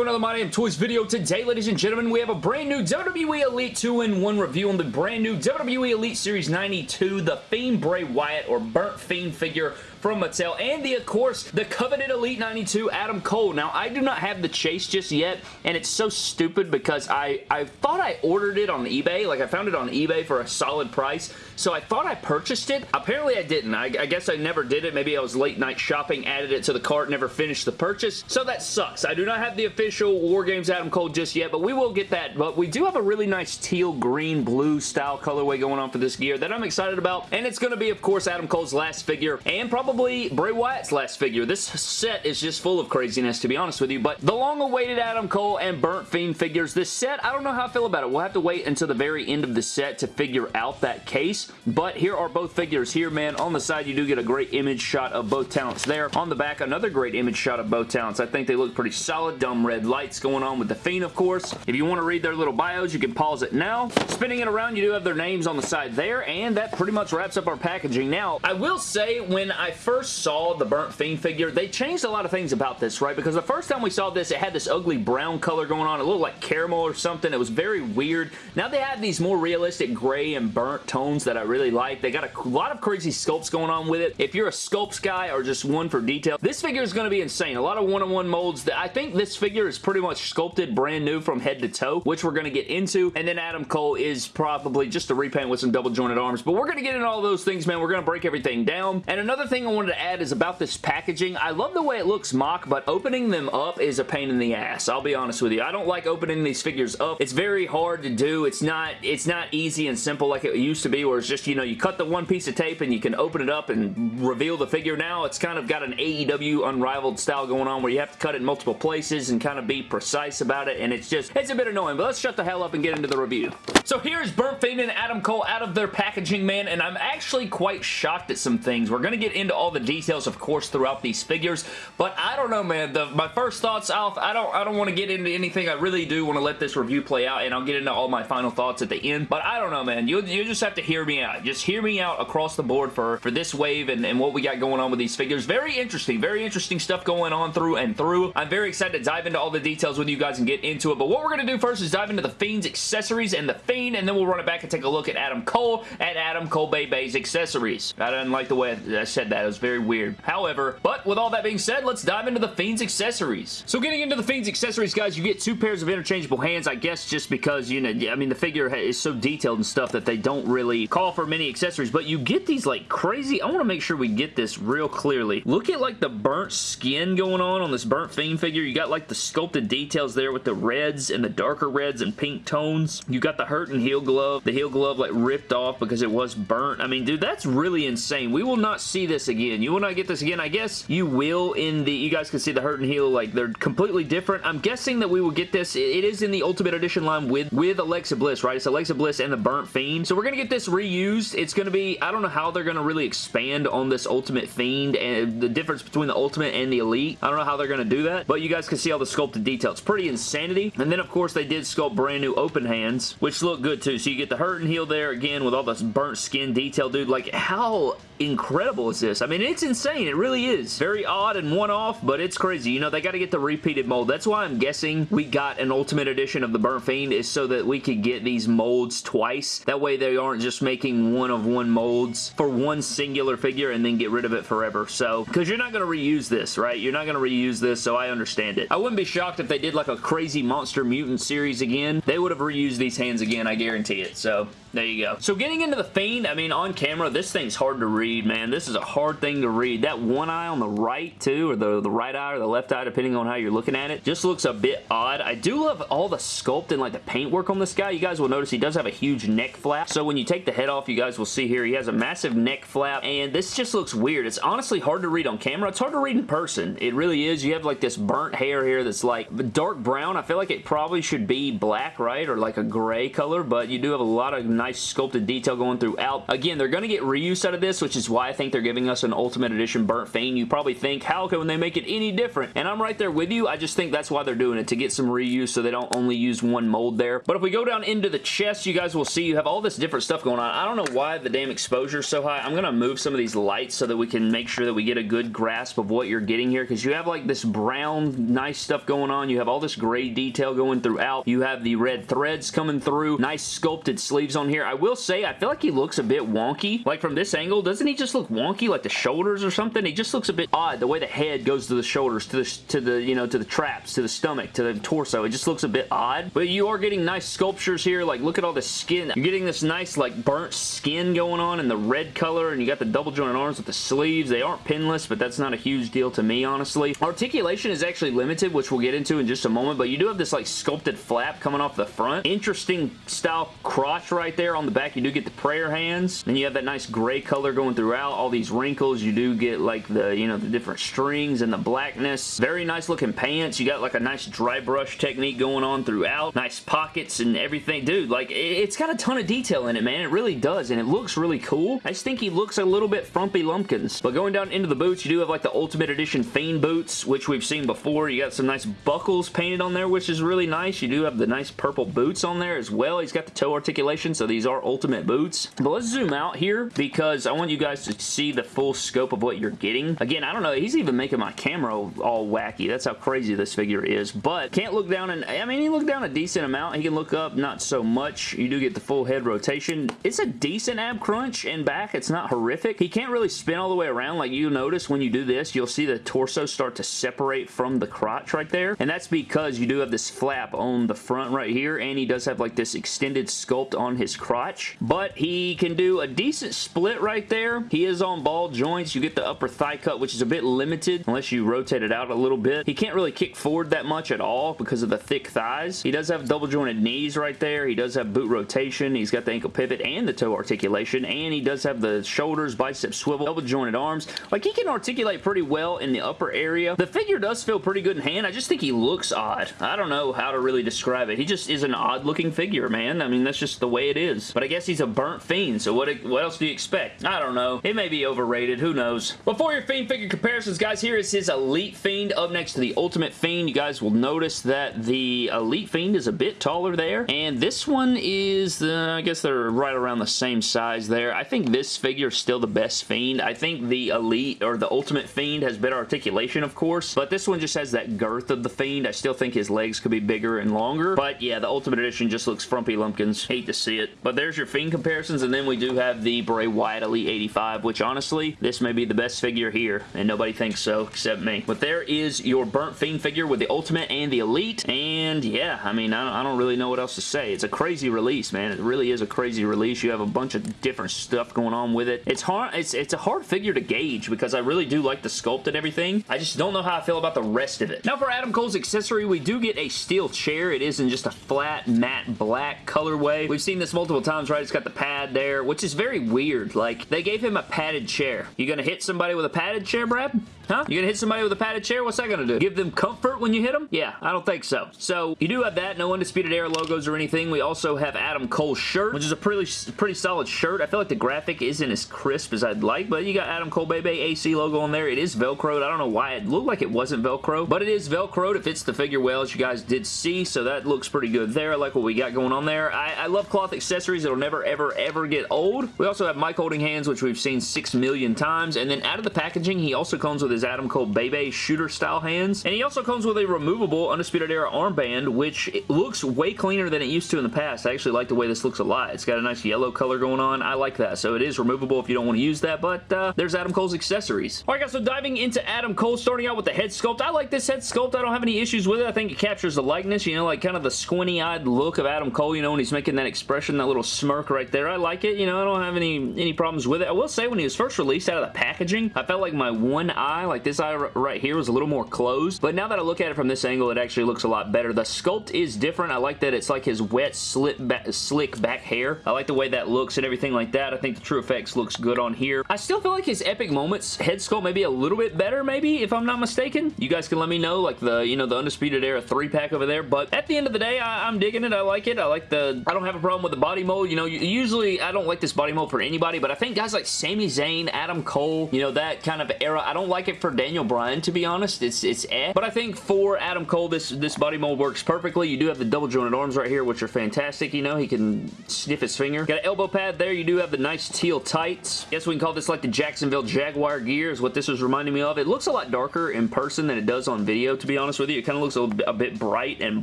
to another My Damn Toys video. Today, ladies and gentlemen, we have a brand new WWE Elite 2-in-1 review on the brand new WWE Elite Series 92, the Fiend Bray Wyatt, or Burnt Fiend figure from Mattel, and the, of course, the coveted Elite 92 Adam Cole. Now, I do not have the chase just yet, and it's so stupid because I, I thought I ordered it on eBay. Like, I found it on eBay for a solid price, so I thought I purchased it. Apparently, I didn't. I, I guess I never did it. Maybe I was late night shopping, added it to the cart, never finished the purchase, so that sucks. I do not have the official War Games Adam Cole just yet, but we will get that. But we do have a really nice teal, green, blue style colorway going on for this gear that I'm excited about, and it's going to be, of course, Adam Cole's last figure, and probably probably Bray Wyatt's last figure. This set is just full of craziness, to be honest with you, but the long-awaited Adam Cole and Burnt Fiend figures. This set, I don't know how I feel about it. We'll have to wait until the very end of the set to figure out that case, but here are both figures here, man. On the side, you do get a great image shot of both talents there. On the back, another great image shot of both talents. I think they look pretty solid. Dumb red lights going on with the Fiend, of course. If you want to read their little bios, you can pause it now. Spinning it around, you do have their names on the side there, and that pretty much wraps up our packaging. Now, I will say, when I first saw the Burnt Fiend figure, they changed a lot of things about this, right? Because the first time we saw this, it had this ugly brown color going on. It looked like caramel or something. It was very weird. Now they have these more realistic gray and burnt tones that I really like. They got a lot of crazy sculpts going on with it. If you're a sculpts guy or just one for detail, this figure is going to be insane. A lot of one-on-one -on -one molds. I think this figure is pretty much sculpted brand new from head to toe, which we're going to get into. And then Adam Cole is probably just a repaint with some double jointed arms. But we're going to get into all those things, man. We're going to break everything down. And another thing I wanted to add is about this packaging. I love the way it looks mock, but opening them up is a pain in the ass. I'll be honest with you. I don't like opening these figures up. It's very hard to do. It's not it's not easy and simple like it used to be where it's just, you know, you cut the one piece of tape and you can open it up and reveal the figure. Now it's kind of got an AEW unrivaled style going on where you have to cut it in multiple places and kind of be precise about it and it's just, it's a bit annoying, but let's shut the hell up and get into the review. So here's Burnt Fiend and Adam Cole out of their packaging, man, and I'm actually quite shocked at some things. We're going to get into all the details, of course, throughout these figures, but I don't know, man. The, my first thoughts, Alf, I don't, I don't want to get into anything. I really do want to let this review play out, and I'll get into all my final thoughts at the end, but I don't know, man. You, you just have to hear me out. Just hear me out across the board for, for this wave and, and what we got going on with these figures. Very interesting. Very interesting stuff going on through and through. I'm very excited to dive into all the details with you guys and get into it, but what we're going to do first is dive into the Fiend's accessories and the Fiend, and then we'll run it back and take a look at Adam Cole and Adam Cole Bay Bay's accessories. I didn't like the way I said that. It was very weird. However, but with all that being said, let's dive into the Fiend's accessories. So getting into the Fiend's accessories, guys, you get two pairs of interchangeable hands, I guess just because, you know, I mean, the figure is so detailed and stuff that they don't really call for many accessories, but you get these, like, crazy... I want to make sure we get this real clearly. Look at, like, the burnt skin going on on this burnt Fiend figure. You got, like, the sculpted details there with the reds and the darker reds and pink tones. You got the hurt and heal glove. The heal glove, like, ripped off because it was burnt. I mean, dude, that's really insane. We will not see this again. You will not get this again. I guess you will in the... You guys can see the hurt and heal, like, they're completely different. I'm guessing that we will get this. It is in the Ultimate Edition line with, with Alexa Bliss, right? It's Alexa Bliss and the Burnt Fiend. So we're going to get this reused. It's going to be... I don't know how they're going to really expand on this Ultimate Fiend and the difference between the Ultimate and the Elite. I don't know how they're going to do that, but you guys can see all the sculpted detail. It's pretty insanity. And then, of course, they did sculpt brand new open hands, which look good, too. So you get the hurt and heal there, again, with all this burnt skin detail, dude. Like, how incredible is this? I mean, it's insane. It really is. Very odd and one-off, but it's crazy. You know, they got to get the repeated mold. That's why I'm guessing we got an Ultimate Edition of the Burnt Fiend is so that we could get these molds twice. That way they aren't just making one of one molds for one singular figure and then get rid of it forever. So, because you're not going to reuse this, right? You're not going to reuse this, so I understand it. I wouldn't be shocked if they did like a crazy Monster Mutant series again. They would have reused these hands again, I guarantee it. So, there you go. So getting into the Fiend, I mean, on camera, this thing's hard to read, man. This is a hard thing to read. That one eye on the right, too, or the, the right eye or the left eye, depending on how you're looking at it, just looks a bit odd. I do love all the sculpt and, like, the paintwork on this guy. You guys will notice he does have a huge neck flap. So when you take the head off, you guys will see here, he has a massive neck flap, and this just looks weird. It's honestly hard to read on camera. It's hard to read in person. It really is. You have, like, this burnt hair here that's, like, dark brown. I feel like it probably should be black, right? Or, like, a gray color color, but you do have a lot of nice sculpted detail going throughout. Again, they're going to get reuse out of this, which is why I think they're giving us an Ultimate Edition Burnt Fiend. You probably think, how can they make it any different? And I'm right there with you. I just think that's why they're doing it, to get some reuse so they don't only use one mold there. But if we go down into the chest, you guys will see you have all this different stuff going on. I don't know why the damn exposure is so high. I'm going to move some of these lights so that we can make sure that we get a good grasp of what you're getting here because you have like this brown nice stuff going on. You have all this gray detail going throughout. You have the red threads coming through. Nice sculpted sleeves on here. I will say, I feel like he looks a bit wonky. Like from this angle, doesn't he just look wonky like the shoulders or something? He just looks a bit odd the way the head goes to the shoulders, to the, to the, you know, to the traps, to the stomach, to the torso. It just looks a bit odd. But you are getting nice sculptures here. Like look at all the skin. You're getting this nice like burnt skin going on in the red color and you got the double jointed arms with the sleeves. They aren't pinless, but that's not a huge deal to me, honestly. Articulation is actually limited, which we'll get into in just a moment, but you do have this like sculpted flap coming off the front. Interesting style crotch right there on the back. You do get the prayer hands. Then you have that nice gray color going throughout. All these wrinkles. You do get like the, you know, the different strings and the blackness. Very nice looking pants. You got like a nice dry brush technique going on throughout. Nice pockets and everything. Dude, like it's got a ton of detail in it, man. It really does, and it looks really cool. I just think he looks a little bit frumpy lumpkins. But going down into the boots, you do have like the Ultimate Edition Fiend boots, which we've seen before. You got some nice buckles painted on there, which is really nice. You do have the nice purple boots on there as well. He's got the toe articulation, so these are Ultimate boots. But let's zoom out here because I want you guys to see the full scope of what you're getting. Again, I don't know. He's even making my camera all wacky. That's how crazy this figure is. But can't look down and I mean, he look down a decent amount. He can look up not so much. You do get the full head rotation. It's a decent ab crunch and back. It's not horrific. He can't really spin all the way around like you notice when you do this. You'll see the torso start to separate from the crotch right there. And that's because you do have this flap on the front right here and he does have like this extended sculpt on his crotch. But he can do a decent split right there. He is on ball joints. You get the upper thigh cut which is a bit limited unless you rotate it out a little bit. He can't really kick forward that much at all because of the thick thighs. He does have double jointed knees right there. He does have boot rotation. He's got the ankle pivot and the toe articulation and he does have the shoulders, bicep swivel, double jointed arms. Like he can articulate pretty well in the upper area. The figure does feel pretty good in hand. I just think he looks odd. I don't know how to really describe it. He just is an odd looking figure, man. I mean, that's just the way it is. But I guess he's a burnt fiend, so what, what else do you expect? I don't know. It may be overrated. Who knows? Before your Fiend figure comparisons, guys, here is his Elite Fiend up next to the Ultimate Fiend. You guys will notice that the Elite Fiend is a bit taller there, and this one is, uh, I guess they're right around the same size there. I think this figure is still the best Fiend. I think the Elite, or the Ultimate Fiend has better articulation, of course, but this one just has that girth of the Fiend. I still think his legs could be bigger and longer, but yeah, the Ultimate Edition just looks frumpy lumpkins. Hate to see But there's your Fiend comparisons, and then we do have the Bray Wyatt Elite 85, which honestly, this may be the best figure here, and nobody thinks so except me. But there is your Burnt Fiend figure with the Ultimate and the Elite, and yeah, I mean, I don't, I don't really know what else to say. It's a crazy release, man. It really is a crazy release. You have a bunch of different stuff going on with it. It's hard. It's, it's a hard figure to gauge because I really do like the sculpt and everything. I just don't know how I feel about the rest of it. Now for Adam Cole's accessory, we do get a steel chair. It is in just a flat matte black colorway. We've seen this multiple times, right? It's got the pad there, which is very weird. Like, they gave him a padded chair. You gonna hit somebody with a padded chair, Brad? Huh? You gonna hit somebody with a padded chair? What's that gonna do? Give them comfort when you hit them? Yeah, I don't think so. So, you do have that. No Undisputed Era logos or anything. We also have Adam Cole's shirt, which is a pretty, pretty solid shirt. I feel like the graphic isn't as crisp as I'd like, but you got Adam Cole Baby AC logo on there. It is Velcroed. I don't know why it looked like it wasn't Velcro, but it is Velcroed. It fits the figure well, as you guys did see, so that looks pretty good there. I like what we got going on there. I, I love cloth accessories. It'll never, ever, ever get old. We also have Mike holding hands, which we've seen six million times, and then out of the packaging, he also comes with his Adam Cole Baby shooter style hands. And he also comes with a removable Undisputed Era armband, which looks way cleaner than it used to in the past. I actually like the way this looks a lot. It's got a nice yellow color going on. I like that. So it is removable if you don't want to use that, but uh, there's Adam Cole's accessories. Alright guys, so diving into Adam Cole, starting out with the head sculpt. I like this head sculpt. I don't have any issues with it. I think it captures the likeness, you know, like kind of the squinty-eyed look of Adam Cole, you know, when he's making that expression, that little smirk right there. I like it. You know, I don't have any, any problems with it. I will say when he was first released out of the packaging, I felt like my one eye, like this eye right here was a little more closed, but now that I look at it from this angle, it actually looks a lot better. The sculpt is different. I like that it's like his wet, slip back, slick back hair. I like the way that looks and everything like that. I think the TrueFX looks good on here. I still feel like his Epic Moments head sculpt may be a little bit better, maybe, if I'm not mistaken. You guys can let me know, like the, you know, the Undisputed Era 3-pack over there, but at the end of the day, I, am digging it. I like it. I like the, I don't have a problem with the body mold. You know, usually I don't like this body mold for anybody, but I think guys like Sami Zayn, Adam Cole, you know, that kind of era, I don't like it for Daniel Bryan, to be honest. It's, it's eh. But I think for Adam Cole, this, this body mold works perfectly. You do have the double jointed arms right here, which are fantastic. You know, he can sniff his finger. Got an elbow pad there. You do have the nice teal tights. Guess we can call this like the Jacksonville Jaguar gear is what this was reminding me of. It looks a lot darker in person than it does on video, to be honest with you. It kind of looks a, a bit bright and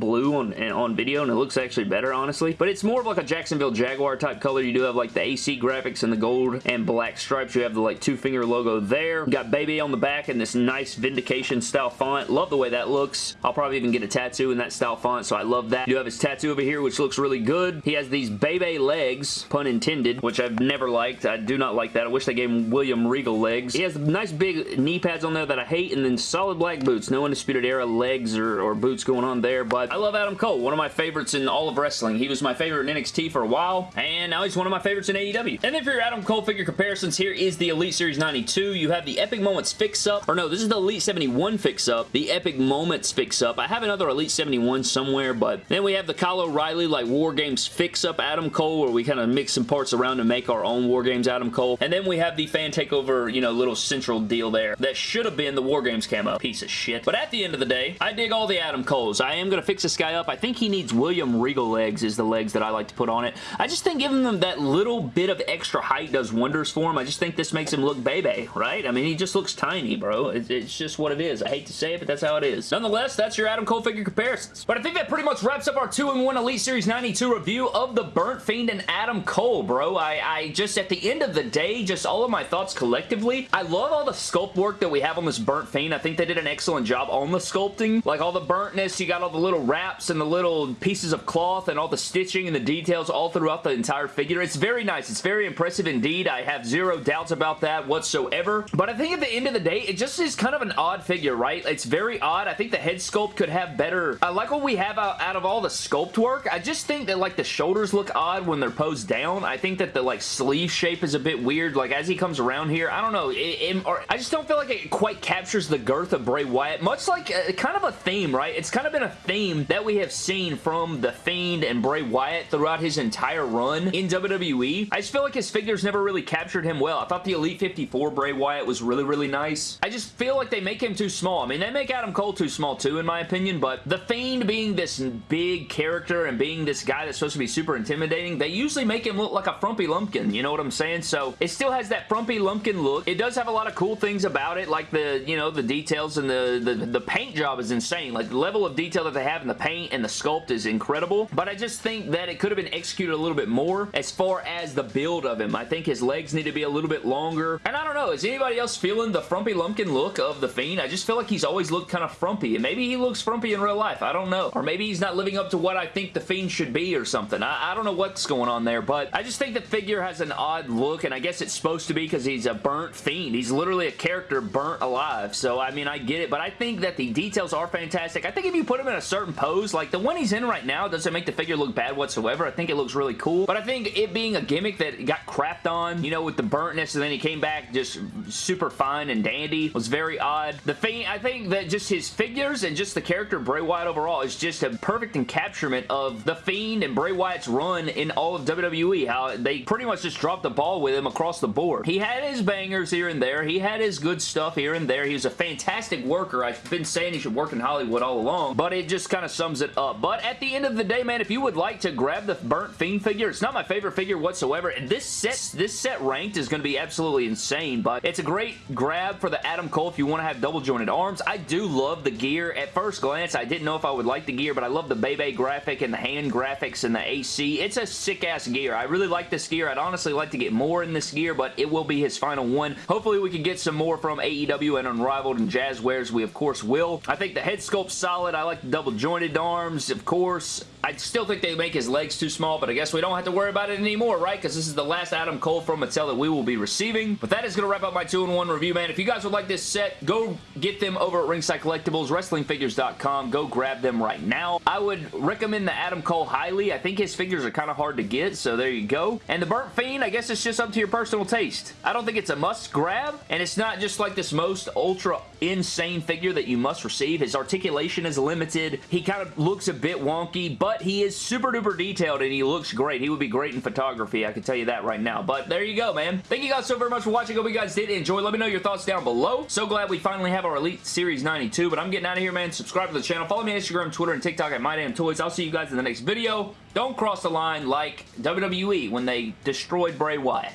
blue on, on video, and it looks actually better, honestly. But it's more of like a Jacksonville Jaguar type color. You do have like the AC graphics and the gold and black stripes. You have the like two finger logo there. You got Baby on the back and this nice Vindication style font. Love the way that looks. I'll probably even get a tattoo in that style font, so I love that. You have his tattoo over here, which looks really good. He has these Bebe legs, pun intended, which I've never liked. I do not like that. I wish they gave him William Regal legs. He has nice big knee pads on there that I hate, and then solid black boots. No Undisputed Era legs or, or boots going on there, but I love Adam Cole. One of my favorites in all of wrestling. He was my favorite in NXT for a while, and now he's one of my favorites in AEW. And then for your Adam Cole figure comparisons, here is the Elite Series 92. You have the Epic Moments fix-up, or no, this is the Elite 71 fix-up, the Epic Moments fix-up. I have another Elite 71 somewhere, but then we have the Kyle O'Reilly like War Games fix-up Adam Cole, where we kind of mix some parts around to make our own War Games Adam Cole. And then we have the Fan Takeover, you know, little central deal there that should have been the War Games camo. Piece of shit. But at the end of the day, I dig all the Adam Coles. I am going to fix this guy up. I think he needs William Regal legs is the legs that I like to put on it. I just think giving them that little bit of extra height does wonders for him. I just think this makes him look baby, right? I mean, he just looks tiny, bro. It's, it's just what it is. I hate to say it, but that's how it is. Nonetheless, that's your Adam Cole figure comparisons. But I think that pretty much wraps up our 2-in-1 Elite Series 92 review of the Burnt Fiend and Adam Cole, bro. I, I just, at the end of the day, just all of my thoughts collectively, I love all the sculpt work that we have on this Burnt Fiend. I think they did an excellent job on the sculpting. Like all the burntness, you got all the little wraps and the little pieces of cloth and all the stitching and the details all throughout the entire figure. It's very nice. It's very impressive indeed. I have zero doubts about that whatsoever. But I think at the end of the day, it just is kind of an odd figure, right? It's very odd. I think the head sculpt could have better... I like what we have out, of all the sculpt work. I just think that like the shoulders look odd when they're posed down. I think that the like sleeve shape is a bit weird. Like as he comes around here, I don't know. It, it, or, I just don't feel like it quite captures the girth of Bray Wyatt. Much like uh, kind of a theme, right? It's kind of been a theme that we have seen from The Fiend and Bray Wyatt throughout his entire run in WWE. I just feel like his figures never really captured him well. I thought the Elite 54 Bray Wyatt was really, really nice. I just feel like they make him too small. I mean, they make Adam Cole too small too, in my opinion, but The Fiend being this big character and being this guy that's supposed to be super intimidating, they usually make him look like a frumpy lumpkin, you know what I'm saying? So it still has that frumpy lumpkin look. It does have a lot of cool things about it, like the, you know, the details and the, the, the paint job is insane. Like, the level of detail that they have in the paint and the sculpt is incredible, but I just think that it could have been executed a little bit more as far as the build of him. I think his legs need to be a little bit longer, and I don't know, is anybody else feeling the frumpy lumpkin look of The Fiend? I just feel like he's always looked kind of frumpy, and maybe he looks frumpy in real life. I don't know. Or maybe he's not living up to what I think The Fiend should be or something. I, I don't know what's going on there, but I just think the figure has an odd look, and I guess it's supposed to be because he's a burnt Fiend. He's literally a character burnt alive, so I mean, I get it, but I think that the details are fantastic. I think if you put him in a certain pose, like the one he's in right now doesn't make the figure look bad whatsoever. I think it looks really cool, but I think it being a gimmick that got crapped on, you know, with the burntness, and then he came back just super fine and dandy was very odd. The thing, I think that just his figures and just the character Bray Wyatt overall is just a perfect encapturement of The Fiend and Bray Wyatt's run in all of WWE, how they pretty much just dropped the ball with him across the board. He had his bangers here and there. He had his good stuff here and there. He was a fantastic worker. I've been saying he should work in Hollywood all along, but it just kind of sums it up. But at the end of the day, man, if you would like to grab the Burnt Fiend figure, it's not my favorite figure whatsoever. And this set, this set ranked is going to be absolutely insane, but it's a great grab for the Adam Cole if you want to have double jointed arms. I do love the gear. At first glance, I didn't know if I would like the gear, but I love the Bebe graphic and the hand graphics and the AC. It's a sick-ass gear. I really like this gear. I'd honestly like to get more in this gear, but it will be his final one. Hopefully, we can get some more from AEW and Unrivaled and Jazwares. We, of course, will. I think the head sculpt's solid. I like the double jointed arms, of course. I still think they make his legs too small, but I guess we don't have to worry about it anymore, right? Because this is the last Adam Cole from Mattel that we will be receiving. But that is going to wrap up my 2-in-1 review, man. If you guys would like this set, go get them over at Ringside Collectibles, WrestlingFigures.com. Go grab them right now. I would recommend the Adam Cole highly. I think his figures are kind of hard to get, so there you go. And the Burnt Fiend, I guess it's just up to your personal taste. I don't think it's a must grab, and it's not just like this most ultra insane figure that you must receive. His articulation is limited. He kind of looks a bit wonky, but he is super duper detailed and he looks great. He would be great in photography, I can tell you that right now. But there you go, man. Thank you guys so very much for watching. Hope you guys did enjoy. Let me know your thoughts down below. So glad we finally have our Elite Series 92, but I'm getting out of here, man. Subscribe to the channel. Follow me on Instagram, Twitter, and TikTok at MyDamnToys. I'll see you guys in the next video. Don't cross the line like WWE when they destroyed Bray Wyatt.